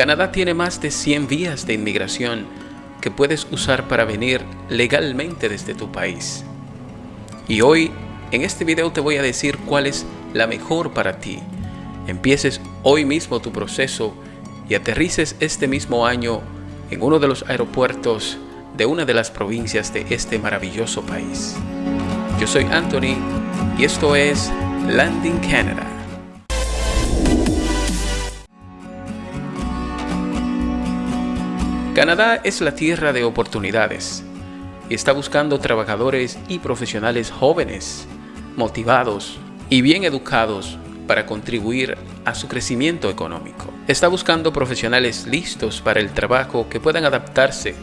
Canadá tiene más de 100 vías de inmigración que puedes usar para venir legalmente desde tu país. Y hoy, en este video te voy a decir cuál es la mejor para ti. Empieces hoy mismo tu proceso y aterrices este mismo año en uno de los aeropuertos de una de las provincias de este maravilloso país. Yo soy Anthony y esto es Landing Canada. Canadá es la tierra de oportunidades y está buscando trabajadores y profesionales jóvenes, motivados y bien educados para contribuir a su crecimiento económico. Está buscando profesionales listos para el trabajo que puedan adaptarse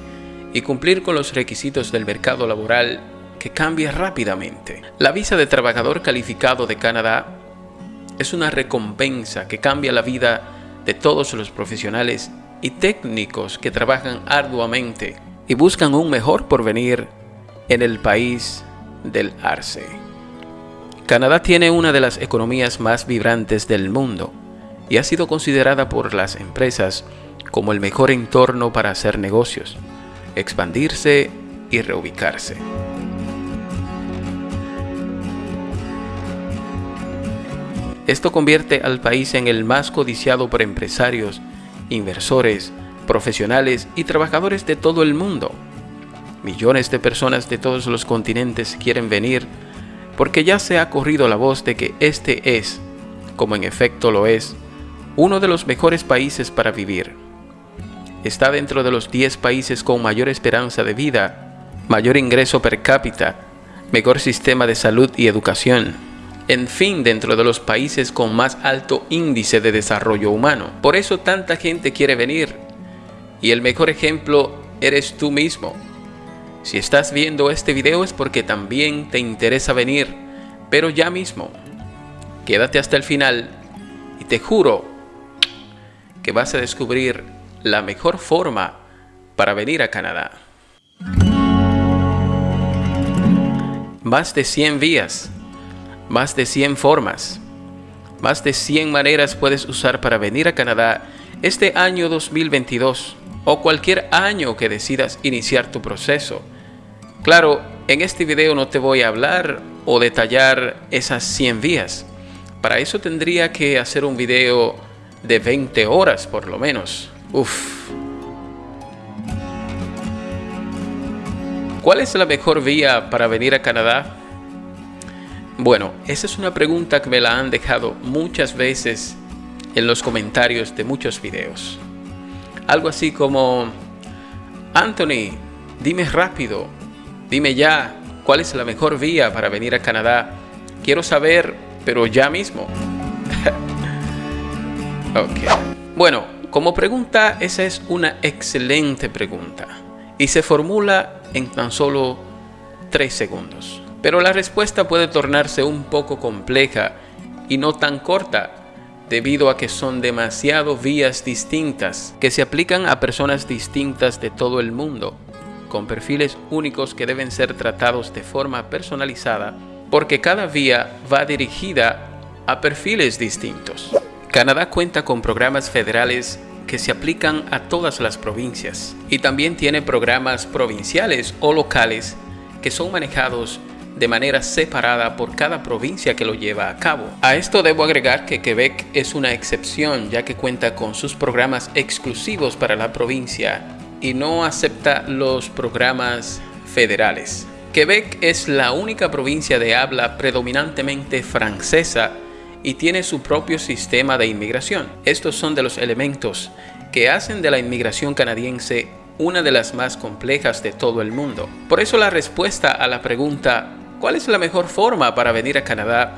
y cumplir con los requisitos del mercado laboral que cambia rápidamente. La visa de trabajador calificado de Canadá es una recompensa que cambia la vida de todos los profesionales y técnicos que trabajan arduamente y buscan un mejor porvenir en el país del arce. Canadá tiene una de las economías más vibrantes del mundo y ha sido considerada por las empresas como el mejor entorno para hacer negocios, expandirse y reubicarse. Esto convierte al país en el más codiciado por empresarios, inversores, profesionales y trabajadores de todo el mundo. Millones de personas de todos los continentes quieren venir porque ya se ha corrido la voz de que este es, como en efecto lo es, uno de los mejores países para vivir. Está dentro de los 10 países con mayor esperanza de vida, mayor ingreso per cápita, mejor sistema de salud y educación, en fin, dentro de los países con más alto índice de desarrollo humano. Por eso tanta gente quiere venir. Y el mejor ejemplo eres tú mismo. Si estás viendo este video es porque también te interesa venir, pero ya mismo. Quédate hasta el final y te juro que vas a descubrir la mejor forma para venir a Canadá. Más de 100 vías más de 100 formas, más de 100 maneras puedes usar para venir a Canadá este año 2022 o cualquier año que decidas iniciar tu proceso. Claro, en este video no te voy a hablar o detallar esas 100 vías. Para eso tendría que hacer un video de 20 horas por lo menos. Uf. ¿Cuál es la mejor vía para venir a Canadá? Bueno, esa es una pregunta que me la han dejado muchas veces en los comentarios de muchos videos. Algo así como, Anthony, dime rápido, dime ya, ¿cuál es la mejor vía para venir a Canadá? Quiero saber, pero ya mismo. ok. Bueno, como pregunta, esa es una excelente pregunta y se formula en tan solo tres segundos. Pero la respuesta puede tornarse un poco compleja y no tan corta, debido a que son demasiado vías distintas que se aplican a personas distintas de todo el mundo, con perfiles únicos que deben ser tratados de forma personalizada, porque cada vía va dirigida a perfiles distintos. Canadá cuenta con programas federales que se aplican a todas las provincias y también tiene programas provinciales o locales que son manejados de manera separada por cada provincia que lo lleva a cabo. A esto debo agregar que Quebec es una excepción ya que cuenta con sus programas exclusivos para la provincia y no acepta los programas federales. Quebec es la única provincia de habla predominantemente francesa y tiene su propio sistema de inmigración. Estos son de los elementos que hacen de la inmigración canadiense una de las más complejas de todo el mundo. Por eso la respuesta a la pregunta ¿Cuál es la mejor forma para venir a Canadá?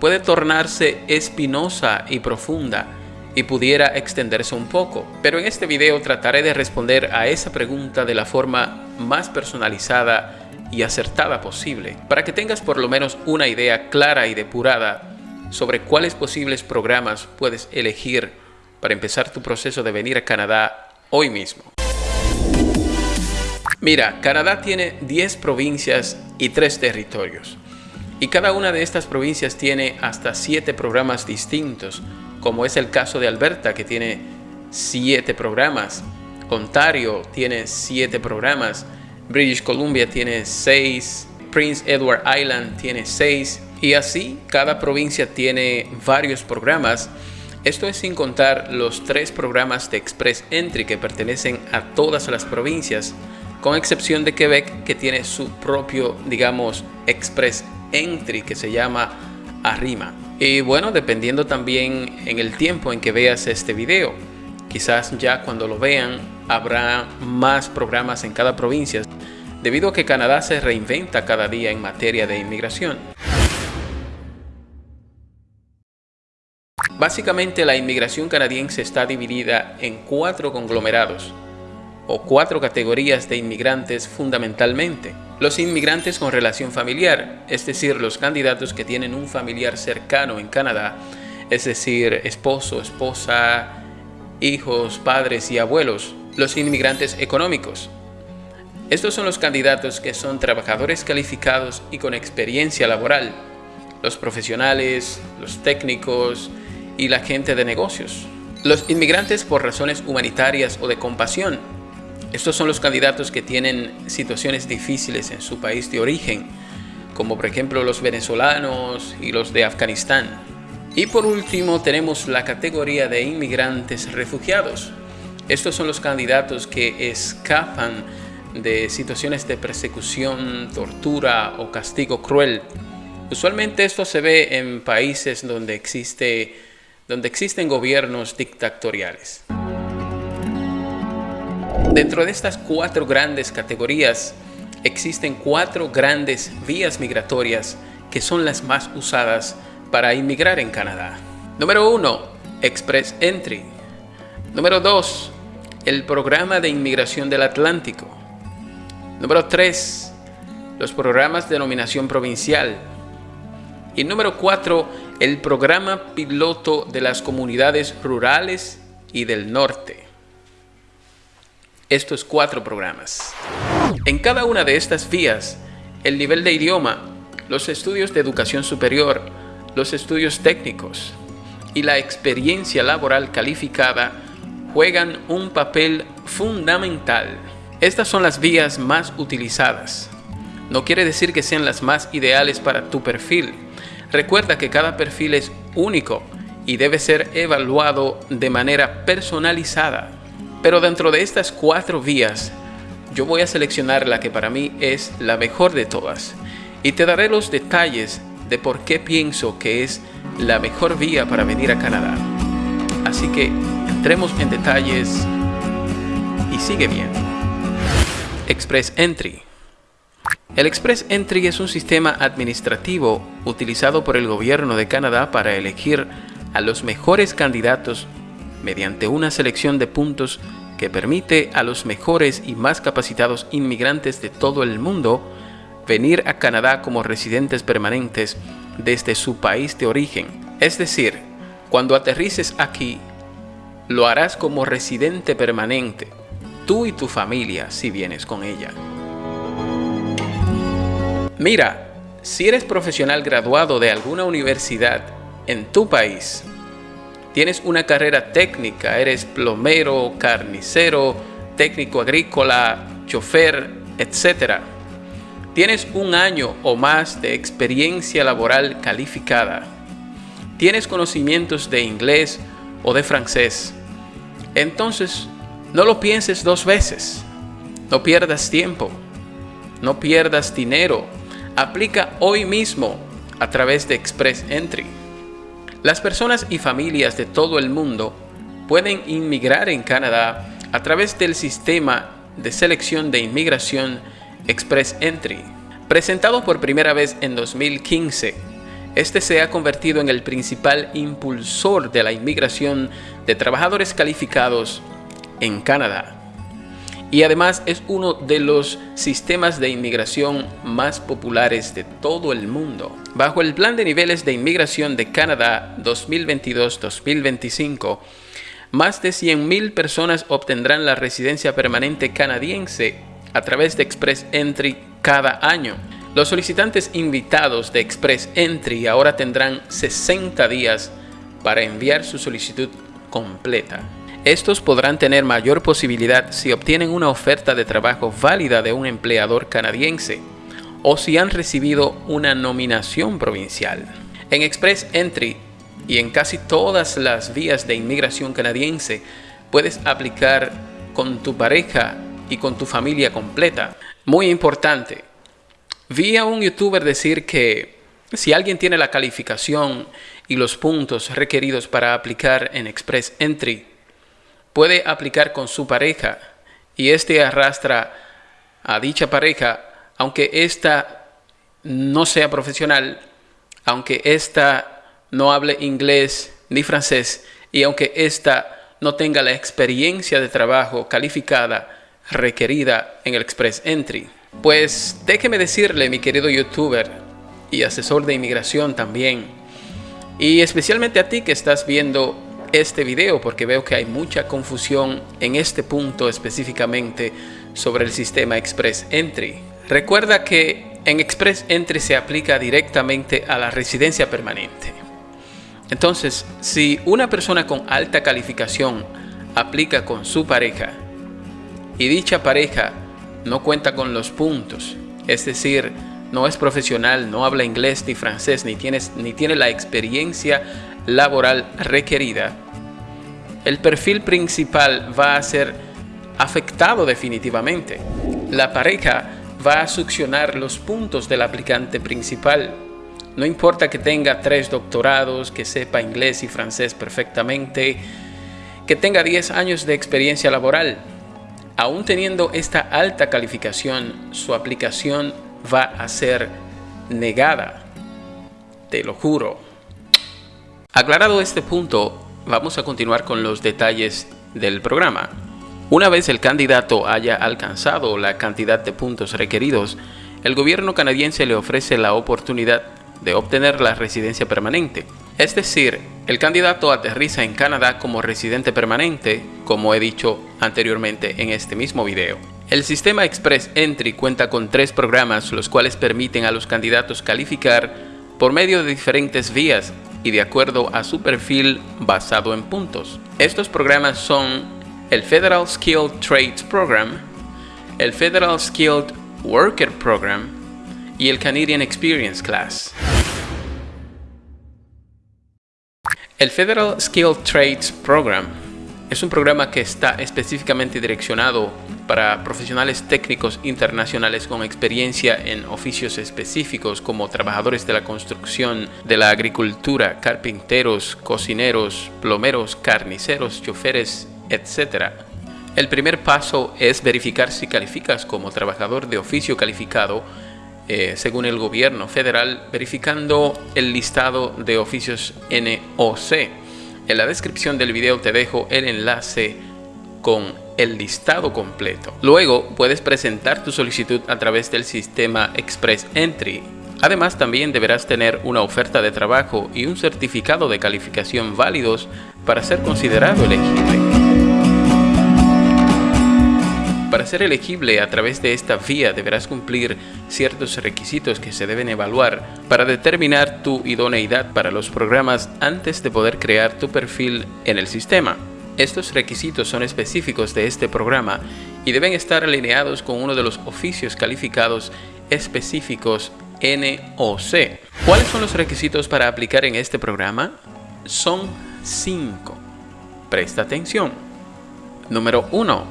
Puede tornarse espinosa y profunda y pudiera extenderse un poco, pero en este video trataré de responder a esa pregunta de la forma más personalizada y acertada posible, para que tengas por lo menos una idea clara y depurada sobre cuáles posibles programas puedes elegir para empezar tu proceso de venir a Canadá hoy mismo. Mira, Canadá tiene 10 provincias y 3 territorios. Y cada una de estas provincias tiene hasta 7 programas distintos, como es el caso de Alberta, que tiene 7 programas. Ontario tiene 7 programas. British Columbia tiene 6. Prince Edward Island tiene 6. Y así cada provincia tiene varios programas. Esto es sin contar los tres programas de Express Entry que pertenecen a todas las provincias, con excepción de Quebec que tiene su propio, digamos, Express Entry que se llama Arrima. Y bueno, dependiendo también en el tiempo en que veas este video, quizás ya cuando lo vean habrá más programas en cada provincia, debido a que Canadá se reinventa cada día en materia de inmigración. Básicamente la inmigración canadiense está dividida en cuatro conglomerados o cuatro categorías de inmigrantes fundamentalmente. Los inmigrantes con relación familiar, es decir, los candidatos que tienen un familiar cercano en Canadá, es decir, esposo, esposa, hijos, padres y abuelos. Los inmigrantes económicos. Estos son los candidatos que son trabajadores calificados y con experiencia laboral. Los profesionales, los técnicos, y la gente de negocios. Los inmigrantes por razones humanitarias o de compasión. Estos son los candidatos que tienen situaciones difíciles en su país de origen, como por ejemplo los venezolanos y los de Afganistán. Y por último tenemos la categoría de inmigrantes refugiados. Estos son los candidatos que escapan de situaciones de persecución, tortura o castigo cruel. Usualmente esto se ve en países donde existe donde existen gobiernos dictatoriales. Dentro de estas cuatro grandes categorías, existen cuatro grandes vías migratorias que son las más usadas para inmigrar en Canadá. Número 1. Express Entry. Número 2. El Programa de Inmigración del Atlántico. Número 3. Los programas de nominación provincial. Y número 4 el programa piloto de las comunidades rurales y del norte. Estos cuatro programas. En cada una de estas vías, el nivel de idioma, los estudios de educación superior, los estudios técnicos y la experiencia laboral calificada juegan un papel fundamental. Estas son las vías más utilizadas. No quiere decir que sean las más ideales para tu perfil, Recuerda que cada perfil es único y debe ser evaluado de manera personalizada. Pero dentro de estas cuatro vías, yo voy a seleccionar la que para mí es la mejor de todas y te daré los detalles de por qué pienso que es la mejor vía para venir a Canadá. Así que entremos en detalles y sigue bien. Express Entry el Express Entry es un sistema administrativo utilizado por el gobierno de Canadá para elegir a los mejores candidatos mediante una selección de puntos que permite a los mejores y más capacitados inmigrantes de todo el mundo venir a Canadá como residentes permanentes desde su país de origen. Es decir, cuando aterrices aquí, lo harás como residente permanente, tú y tu familia si vienes con ella. Mira, si eres profesional graduado de alguna universidad en tu país, tienes una carrera técnica, eres plomero, carnicero, técnico agrícola, chofer, etc. Tienes un año o más de experiencia laboral calificada. Tienes conocimientos de inglés o de francés. Entonces, no lo pienses dos veces. No pierdas tiempo. No pierdas dinero aplica hoy mismo a través de Express Entry. Las personas y familias de todo el mundo pueden inmigrar en Canadá a través del sistema de selección de inmigración Express Entry. Presentado por primera vez en 2015, este se ha convertido en el principal impulsor de la inmigración de trabajadores calificados en Canadá y además es uno de los sistemas de inmigración más populares de todo el mundo. Bajo el Plan de Niveles de Inmigración de Canadá 2022-2025, más de 100.000 personas obtendrán la residencia permanente canadiense a través de Express Entry cada año. Los solicitantes invitados de Express Entry ahora tendrán 60 días para enviar su solicitud completa. Estos podrán tener mayor posibilidad si obtienen una oferta de trabajo válida de un empleador canadiense o si han recibido una nominación provincial. En Express Entry y en casi todas las vías de inmigración canadiense puedes aplicar con tu pareja y con tu familia completa. Muy importante. Vi a un youtuber decir que si alguien tiene la calificación y los puntos requeridos para aplicar en Express Entry, puede aplicar con su pareja y este arrastra a dicha pareja, aunque ésta no sea profesional, aunque ésta no hable inglés ni francés y aunque ésta no tenga la experiencia de trabajo calificada requerida en el Express Entry. Pues déjeme decirle, mi querido youtuber y asesor de inmigración también, y especialmente a ti que estás viendo este video porque veo que hay mucha confusión en este punto específicamente sobre el sistema Express Entry. Recuerda que en Express Entry se aplica directamente a la residencia permanente. Entonces, si una persona con alta calificación aplica con su pareja y dicha pareja no cuenta con los puntos, es decir, no es profesional, no habla inglés ni francés, ni, ni tiene la experiencia laboral requerida, el perfil principal va a ser afectado definitivamente. La pareja va a succionar los puntos del aplicante principal. No importa que tenga tres doctorados, que sepa inglés y francés perfectamente, que tenga 10 años de experiencia laboral, aún teniendo esta alta calificación, su aplicación va a ser negada. Te lo juro. Aclarado este punto, vamos a continuar con los detalles del programa. Una vez el candidato haya alcanzado la cantidad de puntos requeridos, el gobierno canadiense le ofrece la oportunidad de obtener la residencia permanente. Es decir, el candidato aterriza en Canadá como residente permanente, como he dicho anteriormente en este mismo video. El sistema Express Entry cuenta con tres programas los cuales permiten a los candidatos calificar por medio de diferentes vías y de acuerdo a su perfil basado en puntos. Estos programas son el Federal Skilled Trades Program, el Federal Skilled Worker Program y el Canadian Experience Class. El Federal Skilled Trades Program es un programa que está específicamente direccionado para profesionales técnicos internacionales con experiencia en oficios específicos como trabajadores de la construcción, de la agricultura, carpinteros, cocineros, plomeros, carniceros, choferes, etc. El primer paso es verificar si calificas como trabajador de oficio calificado eh, según el gobierno federal, verificando el listado de oficios NOC. En la descripción del video te dejo el enlace con el listado completo. Luego puedes presentar tu solicitud a través del sistema Express Entry. Además también deberás tener una oferta de trabajo y un certificado de calificación válidos para ser considerado elegible. Para ser elegible a través de esta vía deberás cumplir ciertos requisitos que se deben evaluar para determinar tu idoneidad para los programas antes de poder crear tu perfil en el sistema. Estos requisitos son específicos de este programa y deben estar alineados con uno de los oficios calificados específicos NOC. ¿Cuáles son los requisitos para aplicar en este programa? Son cinco. Presta atención. Número 1.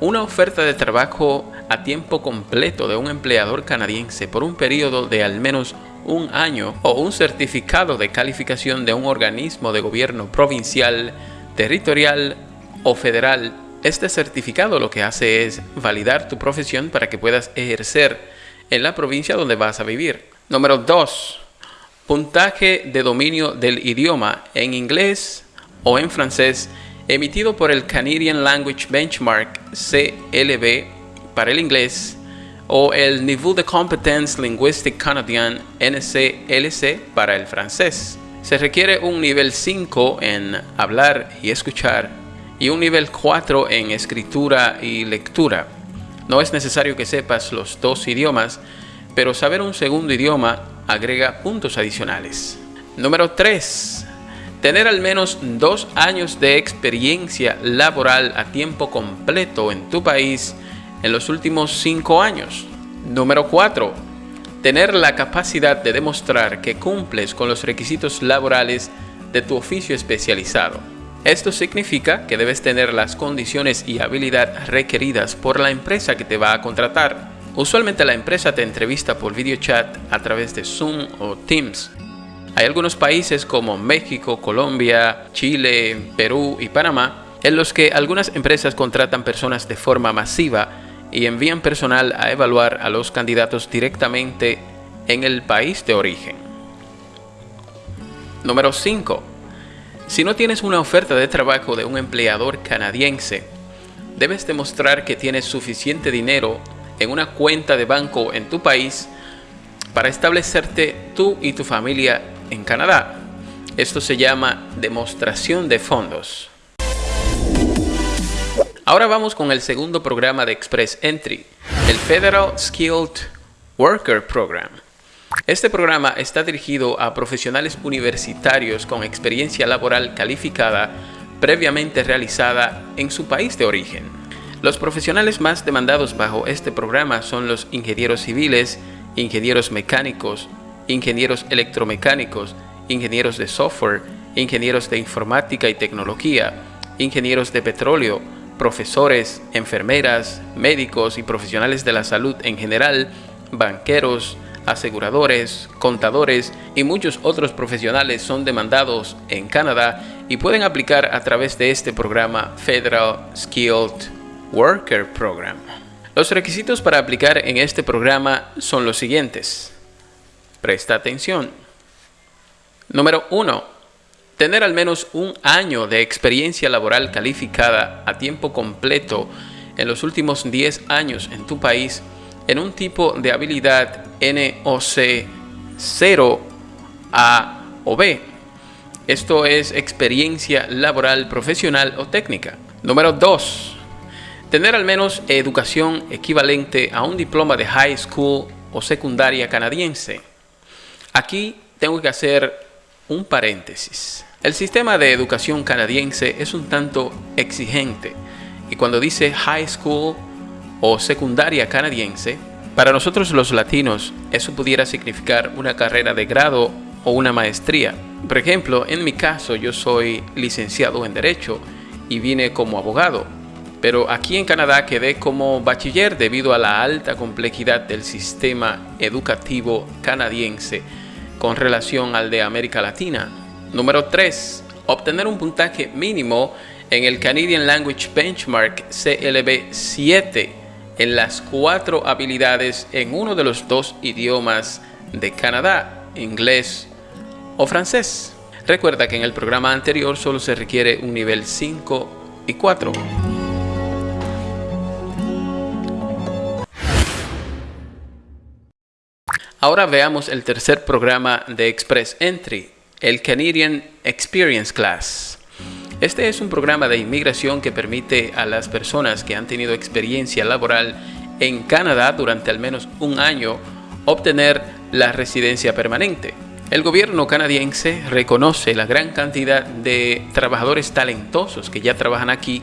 Una oferta de trabajo a tiempo completo de un empleador canadiense por un periodo de al menos un año o un certificado de calificación de un organismo de gobierno provincial territorial o federal, este certificado lo que hace es validar tu profesión para que puedas ejercer en la provincia donde vas a vivir. Número 2. Puntaje de dominio del idioma en inglés o en francés emitido por el Canadian Language Benchmark CLB para el inglés o el Niveau de Competence Linguistique Canadien NCLC para el francés. Se requiere un nivel 5 en hablar y escuchar y un nivel 4 en escritura y lectura. No es necesario que sepas los dos idiomas, pero saber un segundo idioma agrega puntos adicionales. Número 3. Tener al menos dos años de experiencia laboral a tiempo completo en tu país en los últimos cinco años. Número 4. Tener la capacidad de demostrar que cumples con los requisitos laborales de tu oficio especializado. Esto significa que debes tener las condiciones y habilidad requeridas por la empresa que te va a contratar. Usualmente la empresa te entrevista por video chat a través de Zoom o Teams. Hay algunos países como México, Colombia, Chile, Perú y Panamá en los que algunas empresas contratan personas de forma masiva y envían personal a evaluar a los candidatos directamente en el país de origen. Número 5. Si no tienes una oferta de trabajo de un empleador canadiense, debes demostrar que tienes suficiente dinero en una cuenta de banco en tu país para establecerte tú y tu familia en Canadá. Esto se llama demostración de fondos. Ahora vamos con el segundo programa de Express Entry, el Federal Skilled Worker Program. Este programa está dirigido a profesionales universitarios con experiencia laboral calificada previamente realizada en su país de origen. Los profesionales más demandados bajo este programa son los ingenieros civiles, ingenieros mecánicos, ingenieros electromecánicos, ingenieros de software, ingenieros de informática y tecnología, ingenieros de petróleo, profesores, enfermeras, médicos y profesionales de la salud en general, banqueros, aseguradores, contadores y muchos otros profesionales son demandados en Canadá y pueden aplicar a través de este programa Federal Skilled Worker Program. Los requisitos para aplicar en este programa son los siguientes. Presta atención. Número 1. Tener al menos un año de experiencia laboral calificada a tiempo completo en los últimos 10 años en tu país en un tipo de habilidad NOC 0 A o B. Esto es experiencia laboral profesional o técnica. Número 2. Tener al menos educación equivalente a un diploma de high school o secundaria canadiense. Aquí tengo que hacer un paréntesis. El sistema de educación canadiense es un tanto exigente y cuando dice high school o secundaria canadiense, para nosotros los latinos eso pudiera significar una carrera de grado o una maestría. Por ejemplo, en mi caso yo soy licenciado en Derecho y vine como abogado, pero aquí en Canadá quedé como bachiller debido a la alta complejidad del sistema educativo canadiense con relación al de América Latina. Número 3. Obtener un puntaje mínimo en el Canadian Language Benchmark CLB 7 en las cuatro habilidades en uno de los dos idiomas de Canadá, inglés o francés. Recuerda que en el programa anterior solo se requiere un nivel 5 y 4. Ahora veamos el tercer programa de Express Entry, el Canadian Experience Class. Este es un programa de inmigración que permite a las personas que han tenido experiencia laboral en Canadá durante al menos un año obtener la residencia permanente. El gobierno canadiense reconoce la gran cantidad de trabajadores talentosos que ya trabajan aquí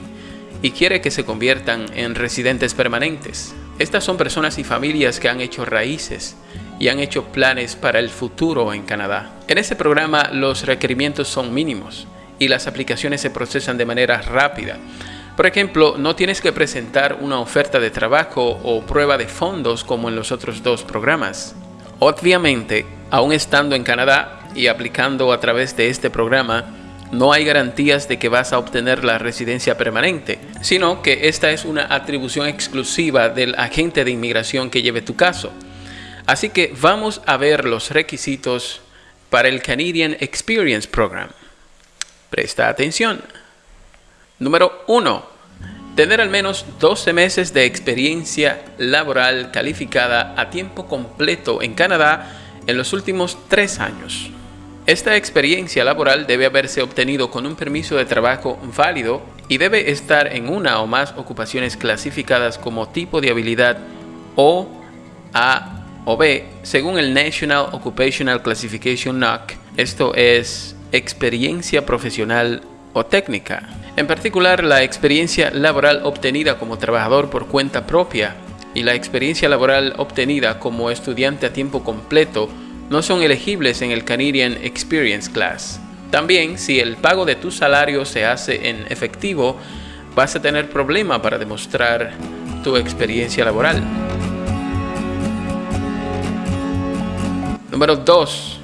y quiere que se conviertan en residentes permanentes. Estas son personas y familias que han hecho raíces y han hecho planes para el futuro en Canadá. En este programa los requerimientos son mínimos y las aplicaciones se procesan de manera rápida. Por ejemplo, no tienes que presentar una oferta de trabajo o prueba de fondos como en los otros dos programas. Obviamente, aún estando en Canadá y aplicando a través de este programa, no hay garantías de que vas a obtener la residencia permanente, sino que esta es una atribución exclusiva del agente de inmigración que lleve tu caso. Así que vamos a ver los requisitos para el Canadian Experience Program. Presta atención. Número 1. Tener al menos 12 meses de experiencia laboral calificada a tiempo completo en Canadá en los últimos 3 años. Esta experiencia laboral debe haberse obtenido con un permiso de trabajo válido y debe estar en una o más ocupaciones clasificadas como tipo de habilidad O, A o B según el National Occupational Classification NOC. Esto es experiencia profesional o técnica. En particular, la experiencia laboral obtenida como trabajador por cuenta propia y la experiencia laboral obtenida como estudiante a tiempo completo no son elegibles en el Canadian Experience Class. También, si el pago de tu salario se hace en efectivo, vas a tener problema para demostrar tu experiencia laboral. Número 2.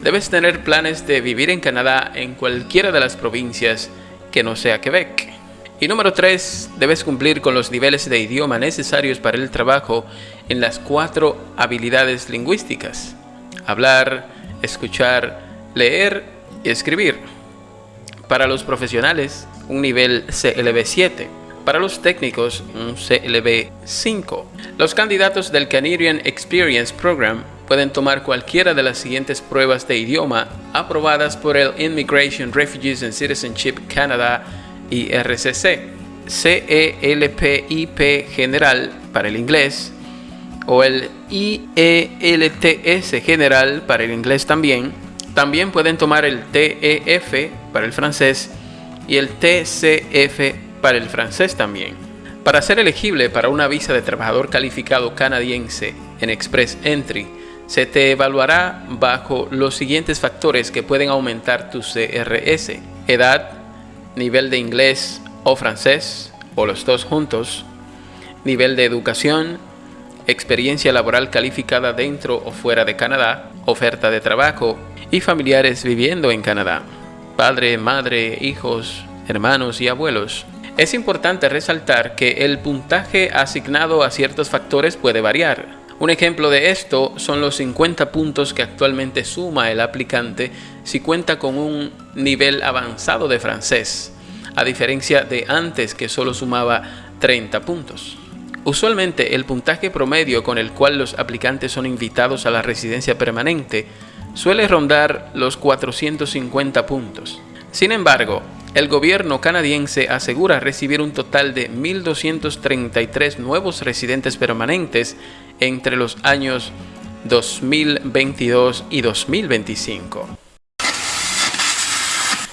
Debes tener planes de vivir en Canadá en cualquiera de las provincias que no sea Quebec. Y número 3. Debes cumplir con los niveles de idioma necesarios para el trabajo en las cuatro habilidades lingüísticas. Hablar, escuchar, leer y escribir. Para los profesionales, un nivel CLB 7. Para los técnicos, un CLB 5. Los candidatos del Canadian Experience Program pueden tomar cualquiera de las siguientes pruebas de idioma aprobadas por el Immigration, Refugees and Citizenship Canada IRCC. CELPIP General para el inglés o el IELTS General para el inglés también también pueden tomar el TEF para el francés y el TCF para el francés también. Para ser elegible para una visa de trabajador calificado canadiense en Express Entry, se te evaluará bajo los siguientes factores que pueden aumentar tu CRS. Edad, nivel de inglés o francés, o los dos juntos, nivel de educación, experiencia laboral calificada dentro o fuera de Canadá, oferta de trabajo y familiares viviendo en Canadá, padre, madre, hijos, hermanos y abuelos. Es importante resaltar que el puntaje asignado a ciertos factores puede variar. Un ejemplo de esto son los 50 puntos que actualmente suma el aplicante si cuenta con un nivel avanzado de francés, a diferencia de antes que solo sumaba 30 puntos. Usualmente el puntaje promedio con el cual los aplicantes son invitados a la residencia permanente suele rondar los 450 puntos. Sin embargo, el gobierno canadiense asegura recibir un total de 1.233 nuevos residentes permanentes entre los años 2022 y 2025.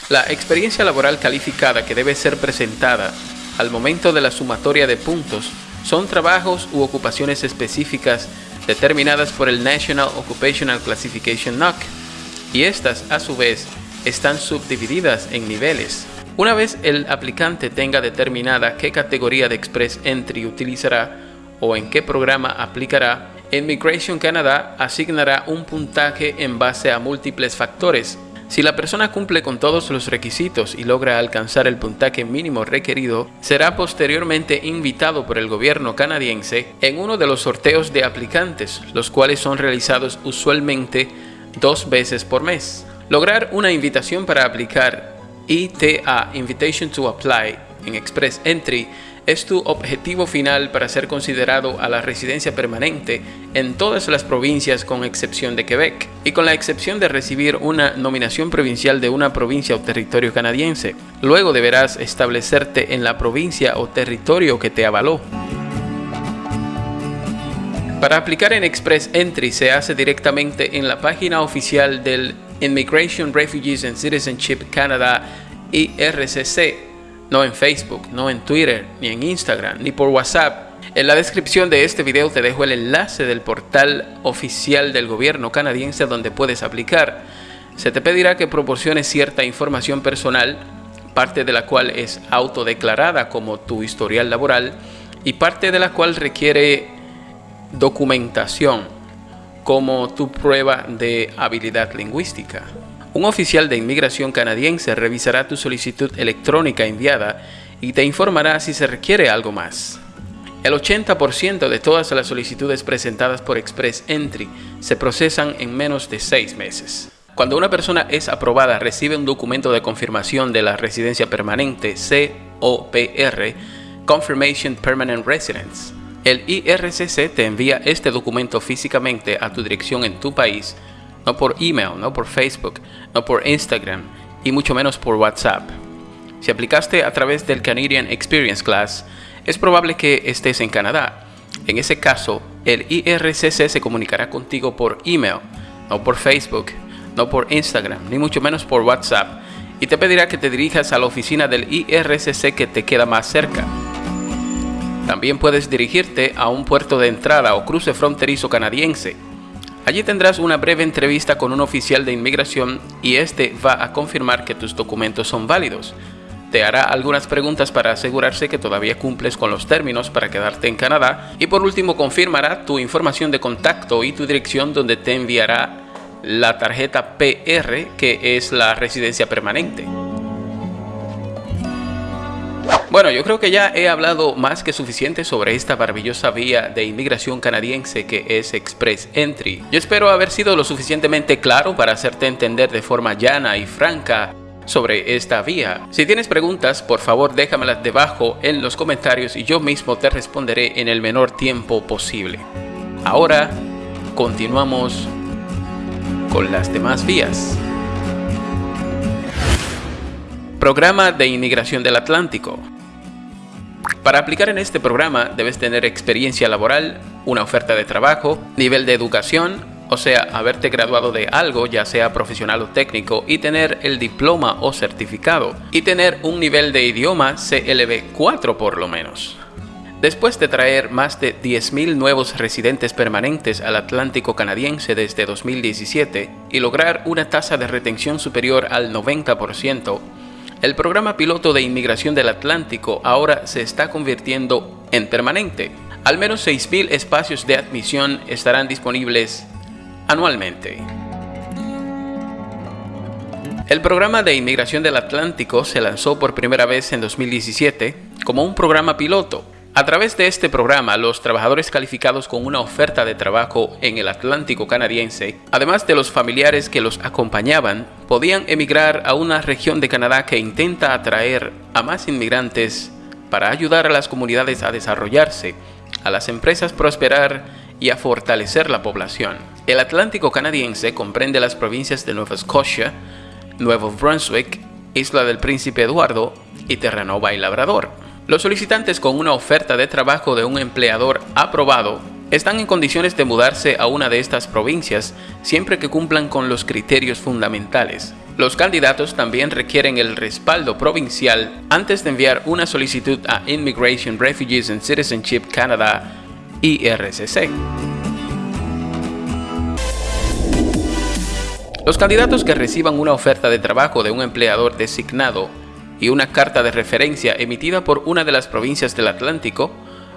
La experiencia laboral calificada que debe ser presentada al momento de la sumatoria de puntos son trabajos u ocupaciones específicas determinadas por el National Occupational Classification NOC, y estas a su vez están subdivididas en niveles. Una vez el aplicante tenga determinada qué categoría de Express Entry utilizará o en qué programa aplicará, Immigration Canada asignará un puntaje en base a múltiples factores si la persona cumple con todos los requisitos y logra alcanzar el puntaje mínimo requerido, será posteriormente invitado por el gobierno canadiense en uno de los sorteos de aplicantes, los cuales son realizados usualmente dos veces por mes. Lograr una invitación para aplicar ITA Invitation to Apply en Express Entry es tu objetivo final para ser considerado a la residencia permanente en todas las provincias con excepción de Quebec y con la excepción de recibir una nominación provincial de una provincia o territorio canadiense. Luego deberás establecerte en la provincia o territorio que te avaló. Para aplicar en Express Entry se hace directamente en la página oficial del Immigration, Refugees and Citizenship Canada IRCC no en Facebook, no en Twitter, ni en Instagram, ni por WhatsApp. En la descripción de este video te dejo el enlace del portal oficial del gobierno canadiense donde puedes aplicar. Se te pedirá que proporciones cierta información personal, parte de la cual es autodeclarada como tu historial laboral y parte de la cual requiere documentación como tu prueba de habilidad lingüística. Un oficial de inmigración canadiense revisará tu solicitud electrónica enviada y te informará si se requiere algo más. El 80% de todas las solicitudes presentadas por Express Entry se procesan en menos de 6 meses. Cuando una persona es aprobada, recibe un documento de confirmación de la residencia permanente COPR, Confirmation Permanent Residence. El IRCC te envía este documento físicamente a tu dirección en tu país no por email, no por Facebook, no por Instagram y mucho menos por WhatsApp. Si aplicaste a través del Canadian Experience Class, es probable que estés en Canadá. En ese caso, el IRCC se comunicará contigo por email, no por Facebook, no por Instagram, ni mucho menos por WhatsApp, y te pedirá que te dirijas a la oficina del IRCC que te queda más cerca. También puedes dirigirte a un puerto de entrada o cruce fronterizo canadiense. Allí tendrás una breve entrevista con un oficial de inmigración y este va a confirmar que tus documentos son válidos te hará algunas preguntas para asegurarse que todavía cumples con los términos para quedarte en Canadá y por último confirmará tu información de contacto y tu dirección donde te enviará la tarjeta PR que es la residencia permanente. Bueno, yo creo que ya he hablado más que suficiente sobre esta maravillosa vía de inmigración canadiense que es Express Entry. Yo espero haber sido lo suficientemente claro para hacerte entender de forma llana y franca sobre esta vía. Si tienes preguntas, por favor déjamelas debajo en los comentarios y yo mismo te responderé en el menor tiempo posible. Ahora, continuamos con las demás vías. Programa de Inmigración del Atlántico. Para aplicar en este programa debes tener experiencia laboral, una oferta de trabajo, nivel de educación, o sea, haberte graduado de algo, ya sea profesional o técnico, y tener el diploma o certificado, y tener un nivel de idioma CLB 4 por lo menos. Después de traer más de 10.000 nuevos residentes permanentes al Atlántico canadiense desde 2017 y lograr una tasa de retención superior al 90%, el programa piloto de inmigración del Atlántico ahora se está convirtiendo en permanente. Al menos 6.000 espacios de admisión estarán disponibles anualmente. El programa de inmigración del Atlántico se lanzó por primera vez en 2017 como un programa piloto. A través de este programa, los trabajadores calificados con una oferta de trabajo en el Atlántico canadiense, además de los familiares que los acompañaban, podían emigrar a una región de Canadá que intenta atraer a más inmigrantes para ayudar a las comunidades a desarrollarse, a las empresas prosperar y a fortalecer la población. El Atlántico canadiense comprende las provincias de Nueva Escocia, Nuevo Brunswick, Isla del Príncipe Eduardo y Terranova y Labrador. Los solicitantes con una oferta de trabajo de un empleador aprobado están en condiciones de mudarse a una de estas provincias siempre que cumplan con los criterios fundamentales. Los candidatos también requieren el respaldo provincial antes de enviar una solicitud a Immigration, Refugees and Citizenship Canada, IRCC. Los candidatos que reciban una oferta de trabajo de un empleador designado y una carta de referencia emitida por una de las provincias del Atlántico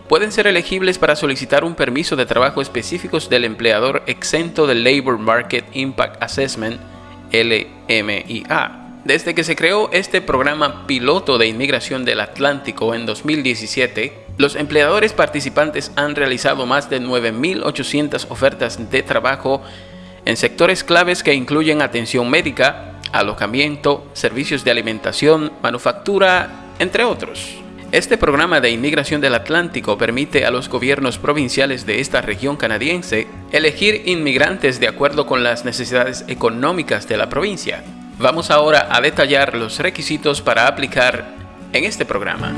pueden ser elegibles para solicitar un permiso de trabajo específicos del empleador exento del Labor Market Impact Assessment LMIA. Desde que se creó este programa piloto de inmigración del Atlántico en 2017, los empleadores participantes han realizado más de 9.800 ofertas de trabajo en sectores claves que incluyen atención médica, alojamiento, servicios de alimentación, manufactura, entre otros. Este programa de inmigración del Atlántico permite a los gobiernos provinciales de esta región canadiense elegir inmigrantes de acuerdo con las necesidades económicas de la provincia. Vamos ahora a detallar los requisitos para aplicar en este programa.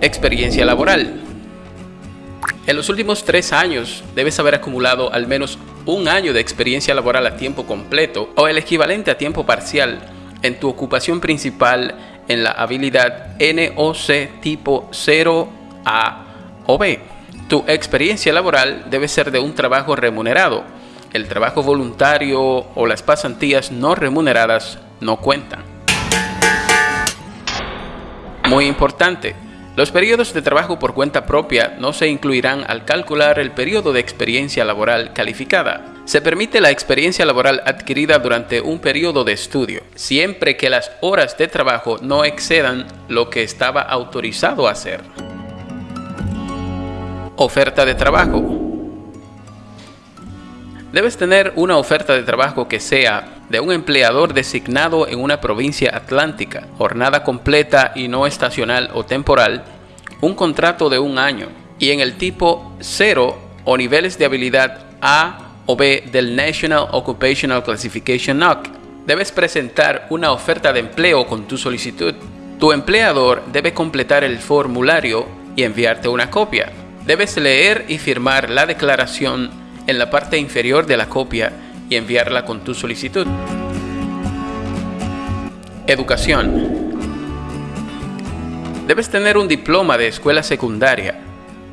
Experiencia laboral. En los últimos tres años debes haber acumulado al menos un año de experiencia laboral a tiempo completo o el equivalente a tiempo parcial en tu ocupación principal en la habilidad NOC tipo 0A o B. Tu experiencia laboral debe ser de un trabajo remunerado. El trabajo voluntario o las pasantías no remuneradas no cuentan. Muy importante, los periodos de trabajo por cuenta propia no se incluirán al calcular el periodo de experiencia laboral calificada. Se permite la experiencia laboral adquirida durante un periodo de estudio, siempre que las horas de trabajo no excedan lo que estaba autorizado a hacer. Oferta de trabajo. Debes tener una oferta de trabajo que sea de un empleador designado en una provincia atlántica, jornada completa y no estacional o temporal, un contrato de un año y en el tipo 0 o niveles de habilidad A o B del National Occupational Classification NOC. Debes presentar una oferta de empleo con tu solicitud. Tu empleador debe completar el formulario y enviarte una copia. Debes leer y firmar la declaración en la parte inferior de la copia y enviarla con tu solicitud. Educación. Debes tener un diploma de escuela secundaria,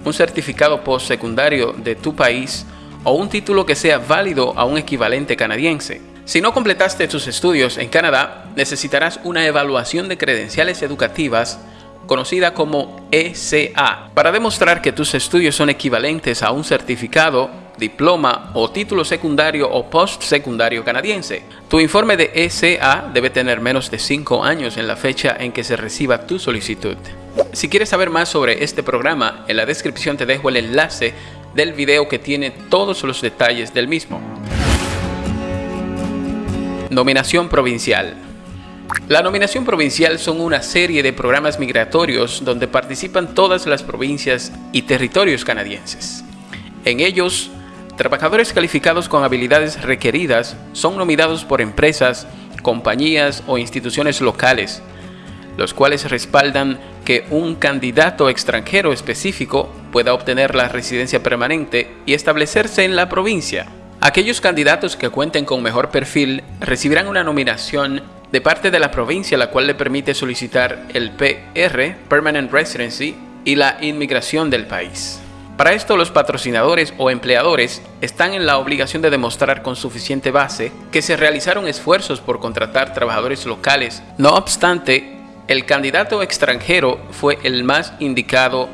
un certificado postsecundario de tu país o un título que sea válido a un equivalente canadiense. Si no completaste tus estudios en Canadá, necesitarás una evaluación de credenciales educativas conocida como ECA, para demostrar que tus estudios son equivalentes a un certificado, diploma o título secundario o postsecundario canadiense. Tu informe de ECA debe tener menos de 5 años en la fecha en que se reciba tu solicitud. Si quieres saber más sobre este programa, en la descripción te dejo el enlace del video que tiene todos los detalles del mismo. Nominación provincial. La nominación provincial son una serie de programas migratorios donde participan todas las provincias y territorios canadienses. En ellos, trabajadores calificados con habilidades requeridas son nominados por empresas, compañías o instituciones locales, los cuales respaldan que un candidato extranjero específico pueda obtener la residencia permanente y establecerse en la provincia. Aquellos candidatos que cuenten con mejor perfil recibirán una nominación de parte de la provincia la cual le permite solicitar el PR, Permanent Residency, y la inmigración del país. Para esto los patrocinadores o empleadores están en la obligación de demostrar con suficiente base que se realizaron esfuerzos por contratar trabajadores locales. No obstante, el candidato extranjero fue el más indicado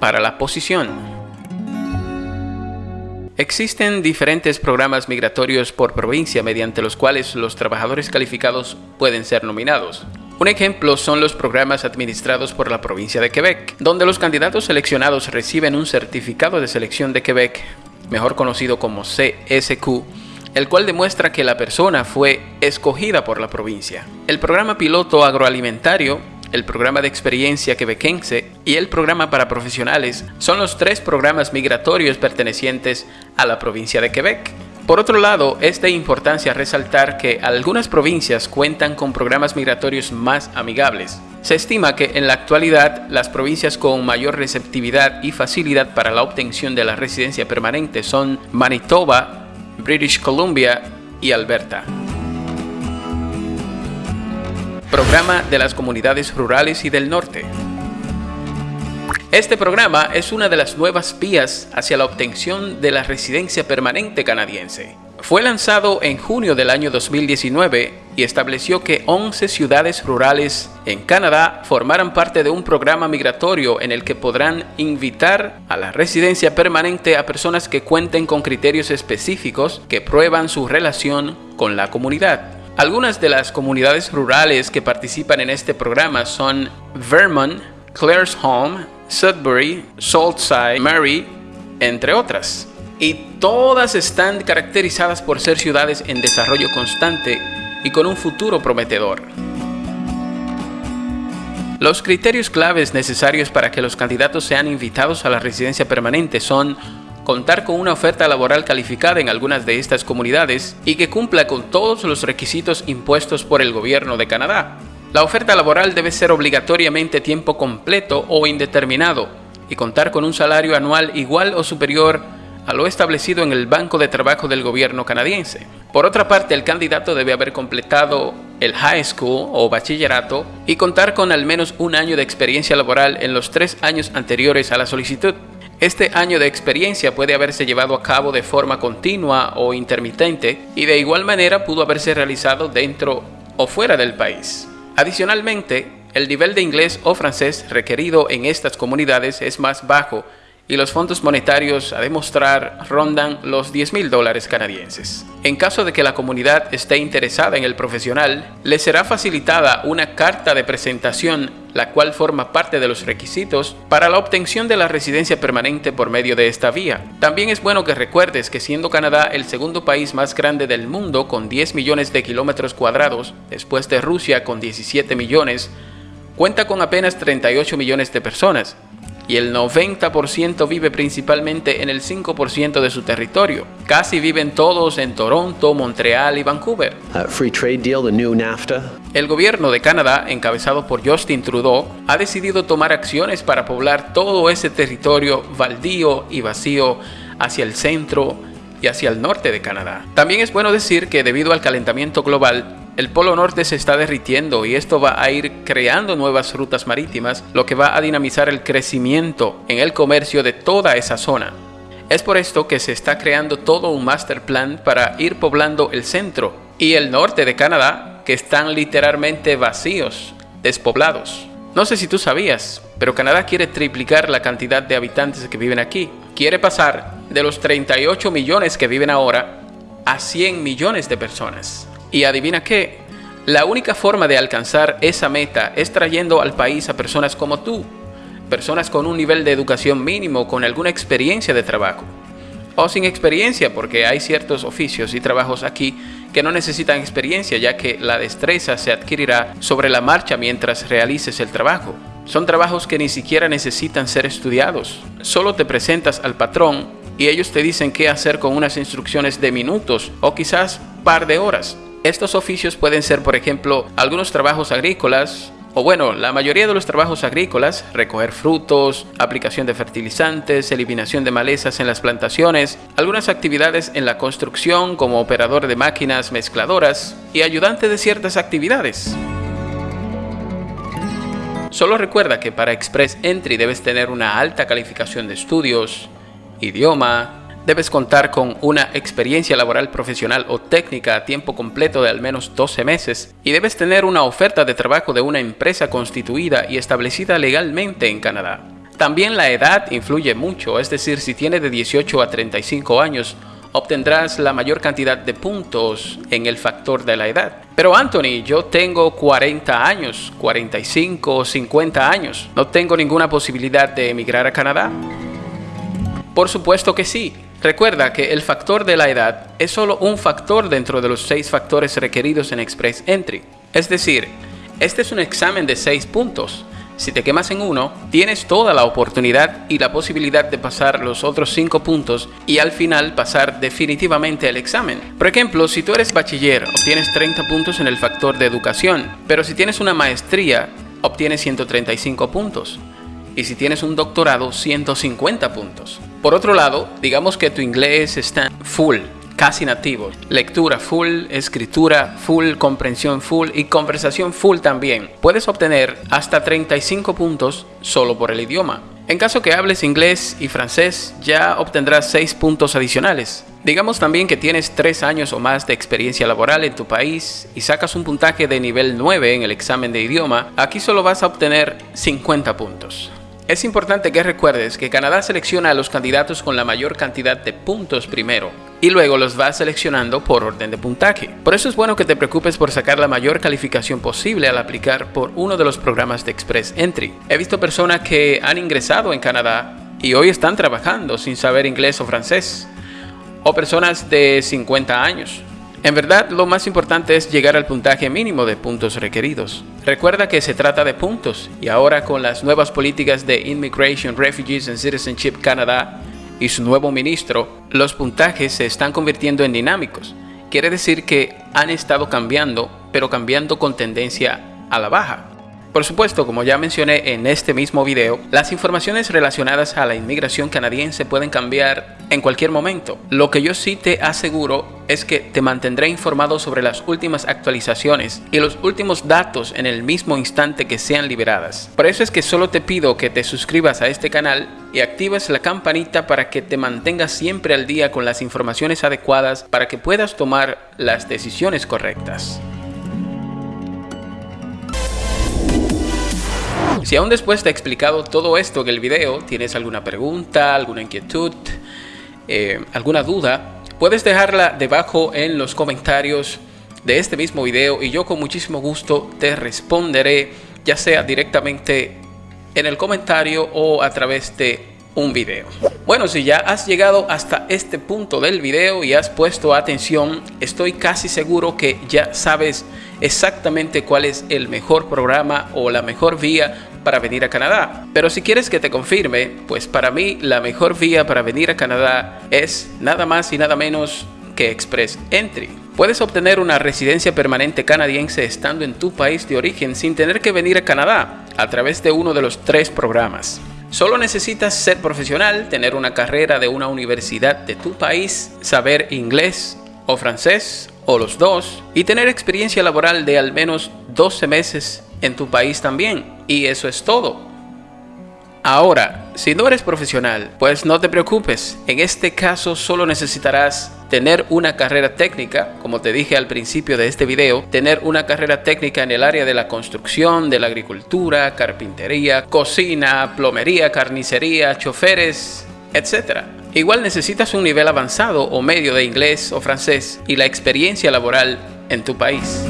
para la posición. Existen diferentes programas migratorios por provincia mediante los cuales los trabajadores calificados pueden ser nominados. Un ejemplo son los programas administrados por la provincia de Quebec, donde los candidatos seleccionados reciben un certificado de selección de Quebec, mejor conocido como CSQ, el cual demuestra que la persona fue escogida por la provincia. El programa piloto agroalimentario, el programa de experiencia quebequense y el programa para profesionales son los tres programas migratorios pertenecientes a la provincia de Quebec. Por otro lado, es de importancia resaltar que algunas provincias cuentan con programas migratorios más amigables. Se estima que en la actualidad las provincias con mayor receptividad y facilidad para la obtención de la residencia permanente son Manitoba, British Columbia y Alberta. Programa de las Comunidades Rurales y del Norte. Este programa es una de las nuevas vías hacia la obtención de la residencia permanente canadiense. Fue lanzado en junio del año 2019 y estableció que 11 ciudades rurales en Canadá formaran parte de un programa migratorio en el que podrán invitar a la residencia permanente a personas que cuenten con criterios específicos que prueban su relación con la comunidad. Algunas de las comunidades rurales que participan en este programa son Vermont, Claresholm, Sudbury, Saltside, Mary, entre otras y todas están caracterizadas por ser ciudades en desarrollo constante y con un futuro prometedor. Los criterios claves necesarios para que los candidatos sean invitados a la residencia permanente son contar con una oferta laboral calificada en algunas de estas comunidades y que cumpla con todos los requisitos impuestos por el gobierno de Canadá. La oferta laboral debe ser obligatoriamente tiempo completo o indeterminado y contar con un salario anual igual o superior a lo establecido en el Banco de Trabajo del gobierno canadiense. Por otra parte, el candidato debe haber completado el high school o bachillerato y contar con al menos un año de experiencia laboral en los tres años anteriores a la solicitud. Este año de experiencia puede haberse llevado a cabo de forma continua o intermitente y de igual manera pudo haberse realizado dentro o fuera del país. Adicionalmente, el nivel de inglés o francés requerido en estas comunidades es más bajo y los fondos monetarios a demostrar rondan los 10 mil dólares canadienses. En caso de que la comunidad esté interesada en el profesional, le será facilitada una carta de presentación la cual forma parte de los requisitos para la obtención de la residencia permanente por medio de esta vía. También es bueno que recuerdes que siendo Canadá el segundo país más grande del mundo con 10 millones de kilómetros cuadrados, después de Rusia con 17 millones, cuenta con apenas 38 millones de personas, y el 90% vive principalmente en el 5% de su territorio. Casi viven todos en Toronto, Montreal y Vancouver. El gobierno de Canadá, encabezado por Justin Trudeau, ha decidido tomar acciones para poblar todo ese territorio baldío y vacío hacia el centro, y hacia el norte de Canadá. También es bueno decir que debido al calentamiento global, el Polo Norte se está derritiendo y esto va a ir creando nuevas rutas marítimas, lo que va a dinamizar el crecimiento en el comercio de toda esa zona. Es por esto que se está creando todo un master plan para ir poblando el centro y el norte de Canadá, que están literalmente vacíos, despoblados. No sé si tú sabías, pero Canadá quiere triplicar la cantidad de habitantes que viven aquí. Quiere pasar de los 38 millones que viven ahora a 100 millones de personas. Y adivina qué, la única forma de alcanzar esa meta es trayendo al país a personas como tú, personas con un nivel de educación mínimo, con alguna experiencia de trabajo. O sin experiencia, porque hay ciertos oficios y trabajos aquí que no necesitan experiencia, ya que la destreza se adquirirá sobre la marcha mientras realices el trabajo. Son trabajos que ni siquiera necesitan ser estudiados. Solo te presentas al patrón y ellos te dicen qué hacer con unas instrucciones de minutos o quizás par de horas. Estos oficios pueden ser, por ejemplo, algunos trabajos agrícolas, o bueno, la mayoría de los trabajos agrícolas, recoger frutos, aplicación de fertilizantes, eliminación de malezas en las plantaciones, algunas actividades en la construcción como operador de máquinas mezcladoras y ayudante de ciertas actividades. Solo recuerda que para Express Entry debes tener una alta calificación de estudios, idioma, Debes contar con una experiencia laboral profesional o técnica a tiempo completo de al menos 12 meses y debes tener una oferta de trabajo de una empresa constituida y establecida legalmente en Canadá. También la edad influye mucho, es decir, si tienes de 18 a 35 años, obtendrás la mayor cantidad de puntos en el factor de la edad. Pero Anthony, yo tengo 40 años, 45 o 50 años. ¿No tengo ninguna posibilidad de emigrar a Canadá? Por supuesto que sí. Recuerda que el factor de la edad es solo un factor dentro de los seis factores requeridos en Express Entry. Es decir, este es un examen de seis puntos. Si te quemas en uno, tienes toda la oportunidad y la posibilidad de pasar los otros cinco puntos y al final pasar definitivamente el examen. Por ejemplo, si tú eres bachiller, obtienes 30 puntos en el factor de educación, pero si tienes una maestría, obtienes 135 puntos y si tienes un doctorado 150 puntos. Por otro lado, digamos que tu inglés está full, casi nativo. Lectura full, escritura full, comprensión full y conversación full también. Puedes obtener hasta 35 puntos solo por el idioma. En caso que hables inglés y francés, ya obtendrás 6 puntos adicionales. Digamos también que tienes 3 años o más de experiencia laboral en tu país y sacas un puntaje de nivel 9 en el examen de idioma, aquí solo vas a obtener 50 puntos. Es importante que recuerdes que Canadá selecciona a los candidatos con la mayor cantidad de puntos primero y luego los va seleccionando por orden de puntaje. Por eso es bueno que te preocupes por sacar la mayor calificación posible al aplicar por uno de los programas de Express Entry. He visto personas que han ingresado en Canadá y hoy están trabajando sin saber inglés o francés. O personas de 50 años en verdad, lo más importante es llegar al puntaje mínimo de puntos requeridos. Recuerda que se trata de puntos y ahora con las nuevas políticas de Immigration, Refugees and Citizenship Canadá y su nuevo ministro, los puntajes se están convirtiendo en dinámicos. Quiere decir que han estado cambiando, pero cambiando con tendencia a la baja. Por supuesto, como ya mencioné en este mismo video, las informaciones relacionadas a la inmigración canadiense pueden cambiar en cualquier momento. Lo que yo sí te aseguro es que te mantendré informado sobre las últimas actualizaciones y los últimos datos en el mismo instante que sean liberadas. Por eso es que solo te pido que te suscribas a este canal y actives la campanita para que te mantengas siempre al día con las informaciones adecuadas para que puedas tomar las decisiones correctas. Si aún después he explicado todo esto en el video, tienes alguna pregunta, alguna inquietud, eh, alguna duda, puedes dejarla debajo en los comentarios de este mismo video y yo con muchísimo gusto te responderé ya sea directamente en el comentario o a través de un video. Bueno, si ya has llegado hasta este punto del video y has puesto atención, estoy casi seguro que ya sabes exactamente cuál es el mejor programa o la mejor vía para venir a Canadá. Pero si quieres que te confirme, pues para mí la mejor vía para venir a Canadá es nada más y nada menos que Express Entry. Puedes obtener una residencia permanente canadiense estando en tu país de origen sin tener que venir a Canadá a través de uno de los tres programas. Solo necesitas ser profesional, tener una carrera de una universidad de tu país, saber inglés o francés o los dos y tener experiencia laboral de al menos 12 meses en tu país también. Y eso es todo. Ahora, si no eres profesional, pues no te preocupes. En este caso solo necesitarás tener una carrera técnica, como te dije al principio de este video, tener una carrera técnica en el área de la construcción, de la agricultura, carpintería, cocina, plomería, carnicería, choferes, etc. Igual necesitas un nivel avanzado o medio de inglés o francés y la experiencia laboral en tu país.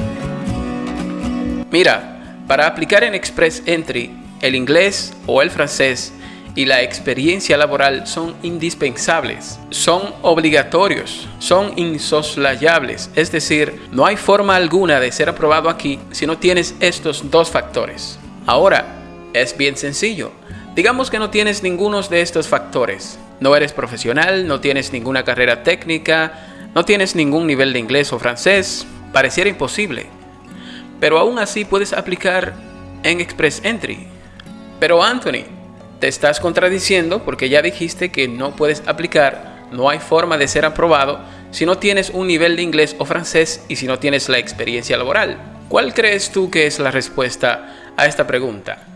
Mira, para aplicar en Express Entry el inglés o el francés y la experiencia laboral son indispensables, son obligatorios, son insoslayables, es decir, no hay forma alguna de ser aprobado aquí si no tienes estos dos factores. Ahora, es bien sencillo. Digamos que no tienes ninguno de estos factores. No eres profesional, no tienes ninguna carrera técnica, no tienes ningún nivel de inglés o francés. Pareciera imposible. Pero aún así puedes aplicar en Express Entry pero Anthony, te estás contradiciendo porque ya dijiste que no puedes aplicar, no hay forma de ser aprobado si no tienes un nivel de inglés o francés y si no tienes la experiencia laboral. ¿Cuál crees tú que es la respuesta a esta pregunta?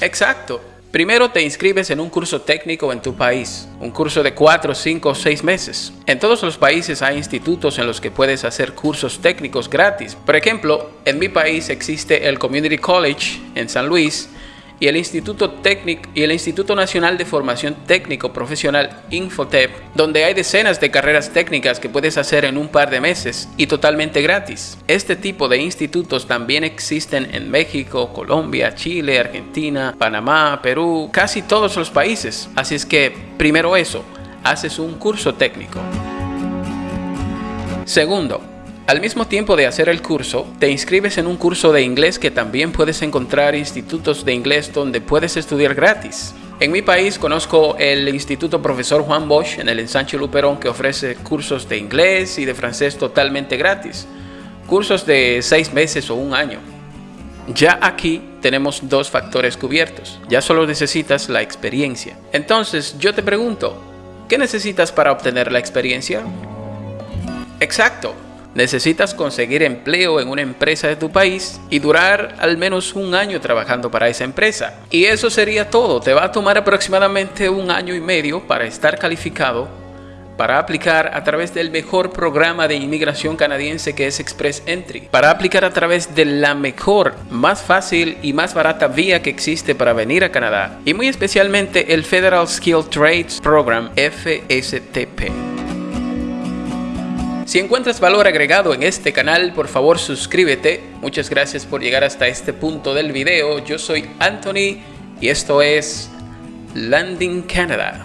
Exacto. Primero te inscribes en un curso técnico en tu país, un curso de 4, 5 o 6 meses. En todos los países hay institutos en los que puedes hacer cursos técnicos gratis. Por ejemplo, en mi país existe el Community College en San Luis y el Instituto Técnico y el Instituto Nacional de Formación Técnico Profesional Infotep, donde hay decenas de carreras técnicas que puedes hacer en un par de meses y totalmente gratis. Este tipo de institutos también existen en México, Colombia, Chile, Argentina, Panamá, Perú, casi todos los países. Así es que, primero eso, haces un curso técnico. Segundo, al mismo tiempo de hacer el curso, te inscribes en un curso de inglés que también puedes encontrar institutos de inglés donde puedes estudiar gratis. En mi país conozco el Instituto Profesor Juan Bosch en el Ensanche Luperón que ofrece cursos de inglés y de francés totalmente gratis. Cursos de seis meses o un año. Ya aquí tenemos dos factores cubiertos. Ya solo necesitas la experiencia. Entonces yo te pregunto, ¿qué necesitas para obtener la experiencia? Exacto, necesitas conseguir empleo en una empresa de tu país y durar al menos un año trabajando para esa empresa. Y eso sería todo. Te va a tomar aproximadamente un año y medio para estar calificado para aplicar a través del mejor programa de inmigración canadiense que es Express Entry, para aplicar a través de la mejor, más fácil y más barata vía que existe para venir a Canadá, y muy especialmente el Federal Skilled Trades Program FSTP. Si encuentras valor agregado en este canal, por favor suscríbete. Muchas gracias por llegar hasta este punto del video. Yo soy Anthony y esto es Landing Canada.